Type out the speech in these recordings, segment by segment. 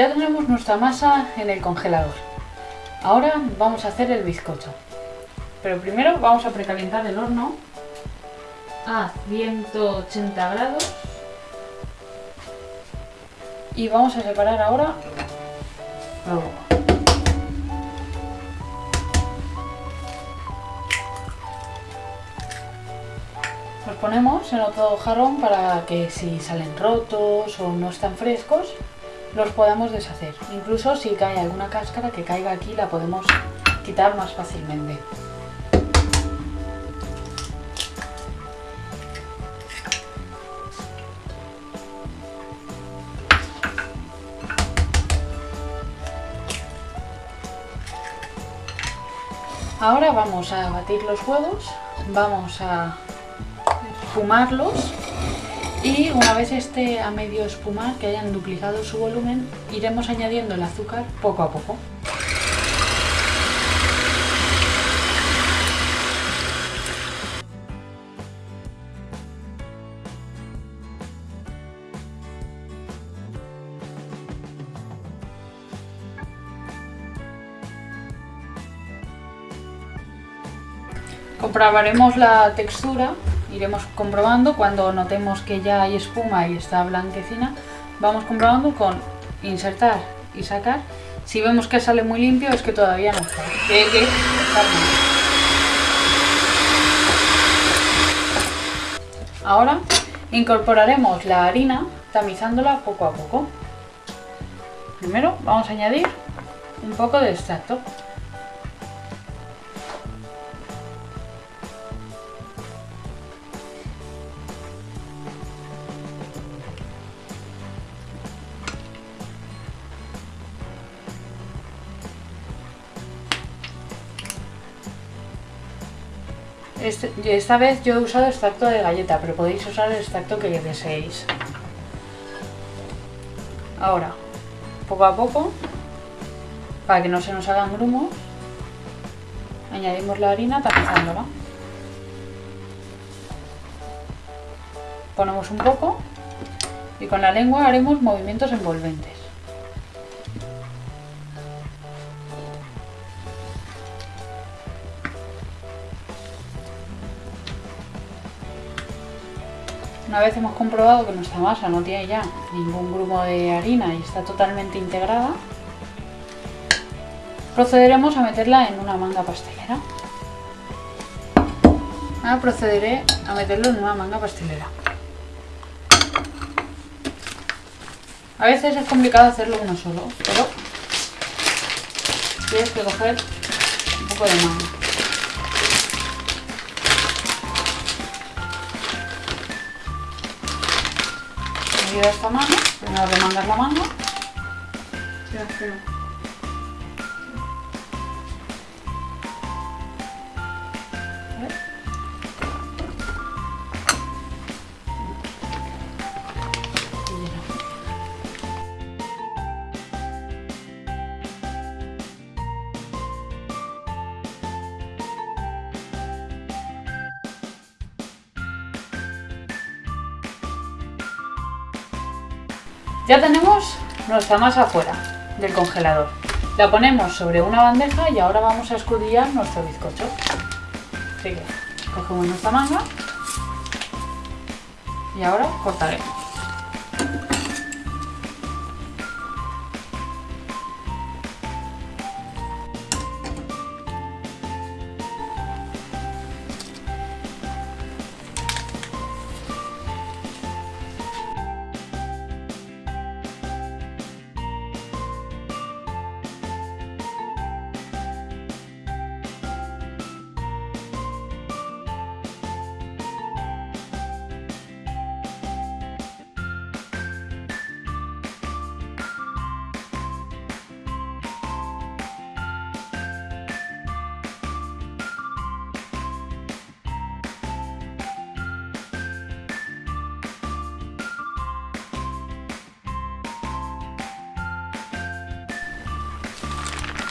Ya tenemos nuestra masa en el congelador. Ahora vamos a hacer el bizcocho. Pero primero vamos a precalentar el horno a 180 grados. Y vamos a separar ahora la uva. Los ponemos en otro jarrón para que si salen rotos o no están frescos, los podamos deshacer. Incluso si cae alguna cáscara que caiga aquí, la podemos quitar más fácilmente. Ahora vamos a batir los huevos, vamos a espumarlos y una vez esté a medio espumar, que hayan duplicado su volumen, iremos añadiendo el azúcar poco a poco. Comprobaremos la textura, iremos comprobando cuando notemos que ya hay espuma y está blanquecina, vamos comprobando con insertar y sacar. Si vemos que sale muy limpio es que todavía no está. Ahora incorporaremos la harina tamizándola poco a poco. Primero vamos a añadir un poco de extracto. Este, esta vez yo he usado extracto de galleta, pero podéis usar el extracto que deseéis. Ahora, poco a poco, para que no se nos hagan grumos, añadimos la harina tapizándola. Ponemos un poco y con la lengua haremos movimientos envolventes. Una vez hemos comprobado que nuestra masa no tiene ya ningún grumo de harina y está totalmente integrada, procederemos a meterla en una manga pastelera. Ahora procederé a meterlo en una manga pastelera. A veces es complicado hacerlo uno solo, pero tienes que coger un poco de manga. De esta mano, primero remangas la manga. Ya tenemos nuestra masa fuera del congelador. La ponemos sobre una bandeja y ahora vamos a escudillar nuestro bizcocho. Así que cogemos nuestra manga y ahora cortaremos.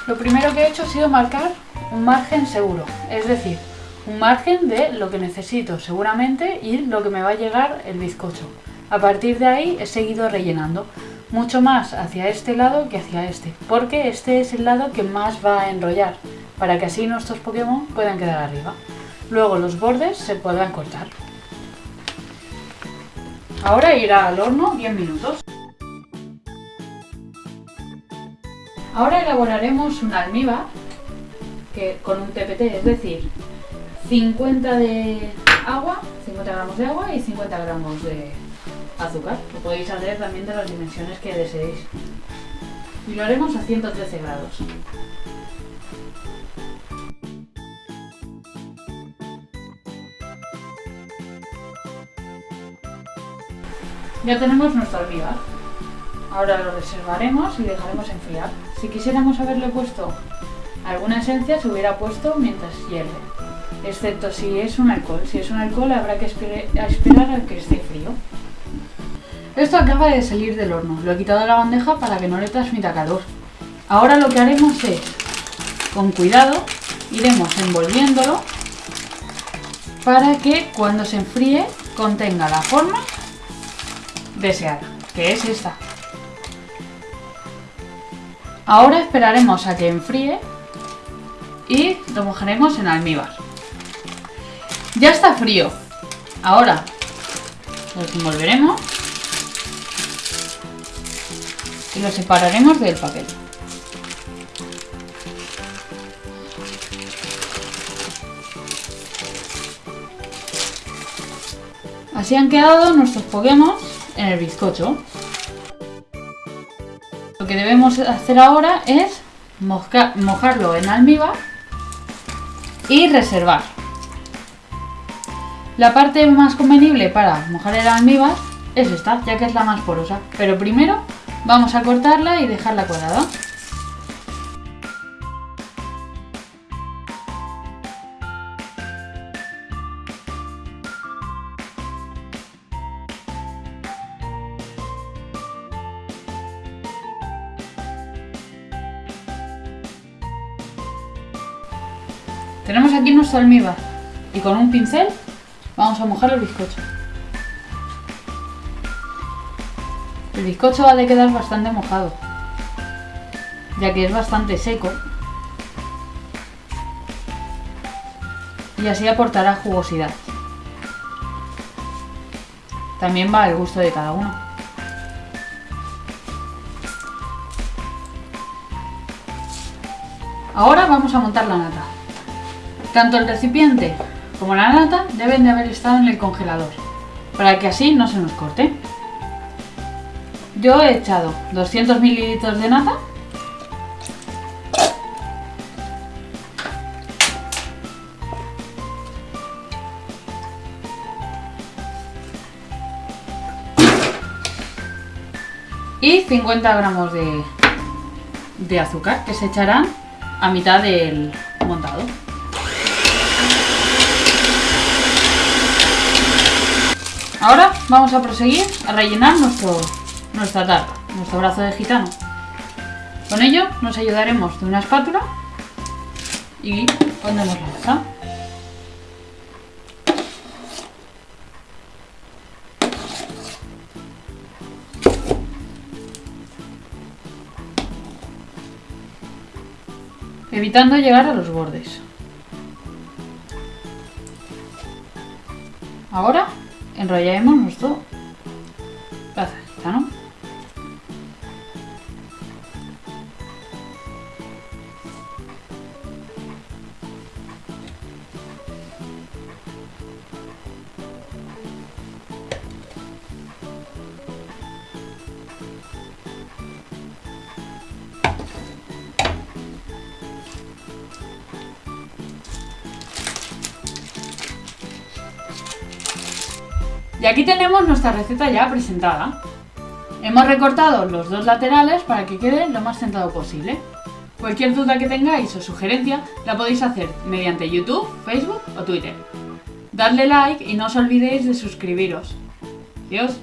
Lo primero que he hecho ha sido marcar un margen seguro, es decir, un margen de lo que necesito seguramente y lo que me va a llegar el bizcocho. A partir de ahí he seguido rellenando. mucho más hacia este lado que hacia este, porque este es el lado que más va a enrollar, para que así nuestros Pokémon puedan quedar arriba. Luego los bordes se podrán cortar. Ahora irá al horno 10 minutos. Ahora elaboraremos un almíbar que, con un TPT, es decir, 50 de agua, 50 gramos de agua y 50 gramos de azúcar. Lo podéis hacer también de las dimensiones que deseéis. Y lo haremos a 113 grados. Ya tenemos nuestro almíbar. Ahora lo reservaremos y dejaremos enfriar. Si quisiéramos haberle puesto alguna esencia, se hubiera puesto mientras hierve. Excepto si es un alcohol. Si es un alcohol habrá que esperar a que esté frío. Esto acaba de salir del horno. Lo he quitado de la bandeja para que no le transmita calor. Ahora lo que haremos es, con cuidado, iremos envolviéndolo para que cuando se enfríe contenga la forma deseada, que es esta. Ahora esperaremos a que enfríe y lo mojaremos en almíbar. Ya está frío. Ahora lo envolveremos y lo separaremos del papel. Así han quedado nuestros Pokémon en el bizcocho. Que debemos hacer ahora es mojarlo en almíbar y reservar. La parte más convenible para mojar el almíbar es esta, ya que es la más porosa. Pero primero vamos a cortarla y dejarla cuadrada. Tenemos aquí nuestro almíbar y con un pincel vamos a mojar el bizcocho. El bizcocho ha de quedar bastante mojado, ya que es bastante seco y así aportará jugosidad. También va al gusto de cada uno. Ahora vamos a montar la nata. Tanto el recipiente como la nata deben de haber estado en el congelador, para que así no se nos corte. Yo he echado 200 mililitros de nata y 50 gramos de, de azúcar que se echarán a mitad del montado. Ahora vamos a proseguir a rellenar nuestro, nuestra tarta, nuestro brazo de gitano. Con ello nos ayudaremos de una espátula y pondremos la masa. evitando llegar a los bordes. Ahora enrollaremos nuestro plaza ¿no? Y aquí tenemos nuestra receta ya presentada. Hemos recortado los dos laterales para que quede lo más centrado posible. Cualquier duda que tengáis o sugerencia la podéis hacer mediante YouTube, Facebook o Twitter. Dadle like y no os olvidéis de suscribiros. Adiós.